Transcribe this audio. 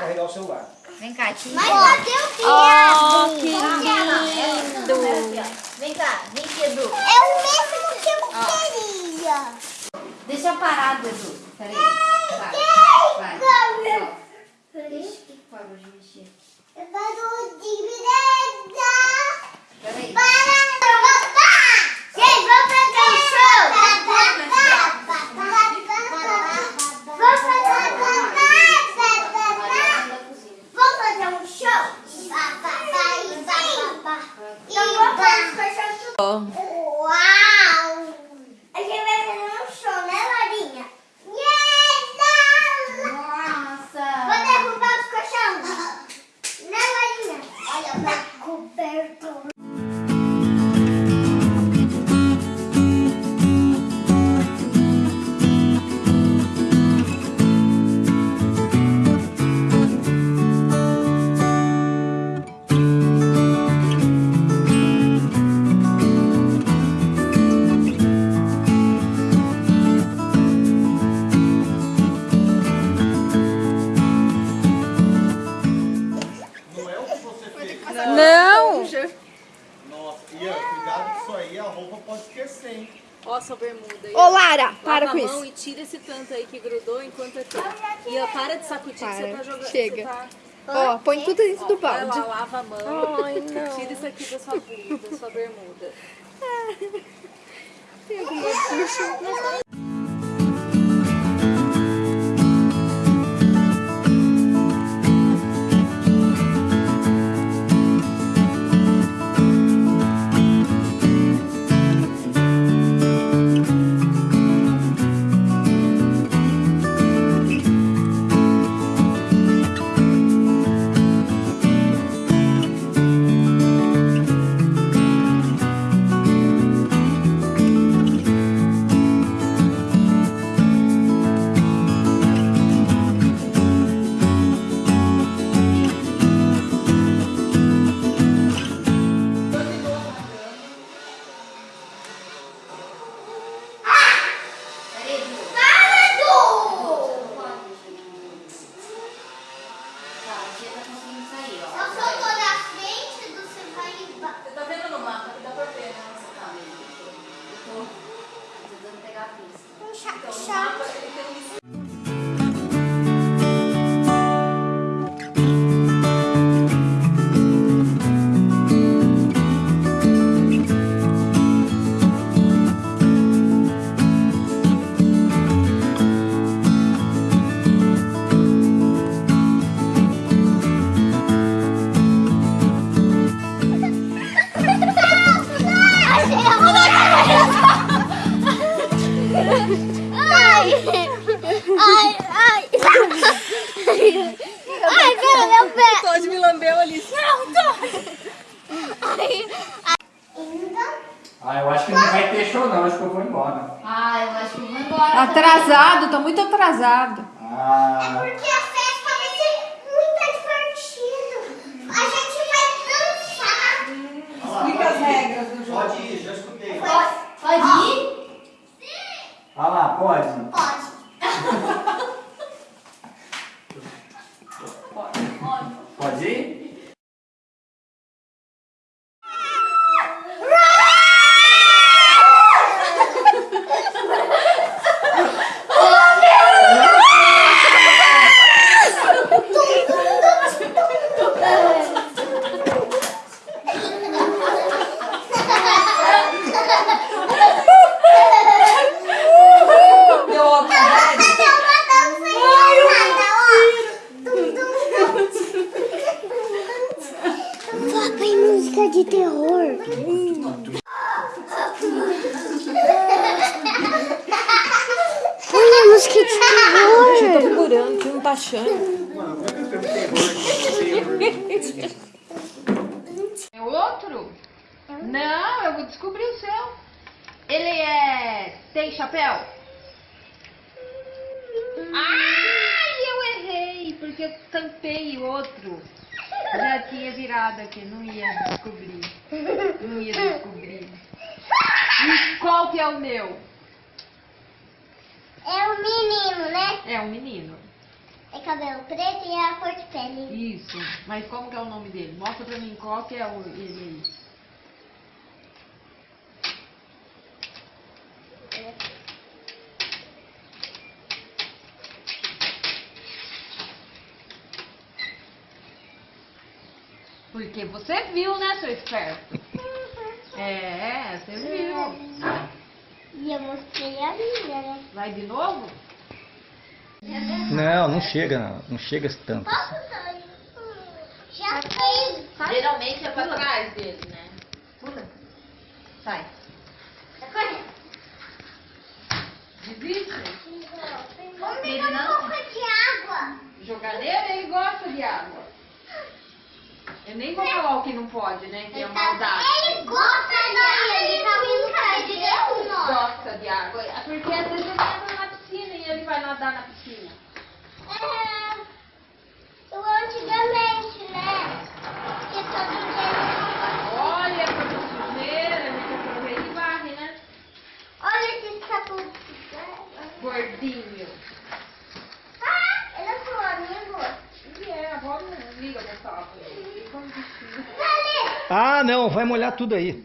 carregar o celular. Vem cá, aqui. Mas cadê o que Oh, que lindo. é. Vem cá, vem aqui, Edu. É o mesmo que eu queria. Deixa parado, Edu. Peraí. Vai. Vai. Ixi, que parou de mexer. Eu quero dividida. Peraí. Para, papá! Gente, vamos fazer um show! Vamos fazer Vai na cozinha. Vamos fazer um show? Então vamos fazer os cachorros tudo. Uau! A gente vai fazer um show, né, Larinha? Nossa. Vou derrubar os cachorros. Né, Larinha? Olha, tá coberto. Ó, sua bermuda aí. Ô, Lara, para Lava com a mão isso. e tira esse tanto aí que grudou enquanto é tempo. E ó, para de sacudir que você Para, tá jogando. chega. Tá... Ó, põe tudo dentro do Vai lá, balde. lava a mão. Ai, não. Tira isso aqui da sua da sua bermuda. Tem alguma bucha? Sắc. Tô! Ah, eu acho que não vai ter show não, acho que eu vou embora. Ah, eu acho que eu vou embora. Atrasado, tá muito atrasado. Ah, Porque a festa vai ser muito divertida. A gente vai dançar. Explica as regras do jogo. pode ir, já escutei. Pode, pode ir? Ah lá, pode? Pode. De terror. Põe a música de terror. Eu tô procurando, não tá achando. É? É outro? Não, eu vou descobrir o seu. Ele é. tem chapéu? Ai, eu errei, porque eu tampei o outro. Já tinha virado aqui, não ia descobrir. Não ia descobrir. E qual que é o meu? É um menino, né? É um menino. É cabelo preto e a cor de pele. Isso. Mas como que é o nome dele? Mostra pra mim qual que é o, ele aí. Porque você viu, né, seu esperto? É, você viu. E eu mostrei a minha, né? Vai de novo? Não, não chega, não, chega tanto. Posso sair? Já fez. Geralmente é pra trás dele, né? Pula. Sai. Desiste. Vamos pegar um pouco de água. Jogar nele, ele gosta de água. Nem vou falar o que não pode, né? Que é maldade. Ele gosta de água. Ele tá brincando de Deus, Gosta de água. Porque às vezes ele entra na piscina e ele vai nadar na piscina. É, eu antigamente, né? Que todo dia. Olha que sujeira, a gente aproveita e varre, né? Olha esse sapo. Gordinho. Ah, ele é seu amigo. E é, a avó não liga pro sapo. Ele fica um bichinho. Cadê? Ah, não, vai molhar tudo aí.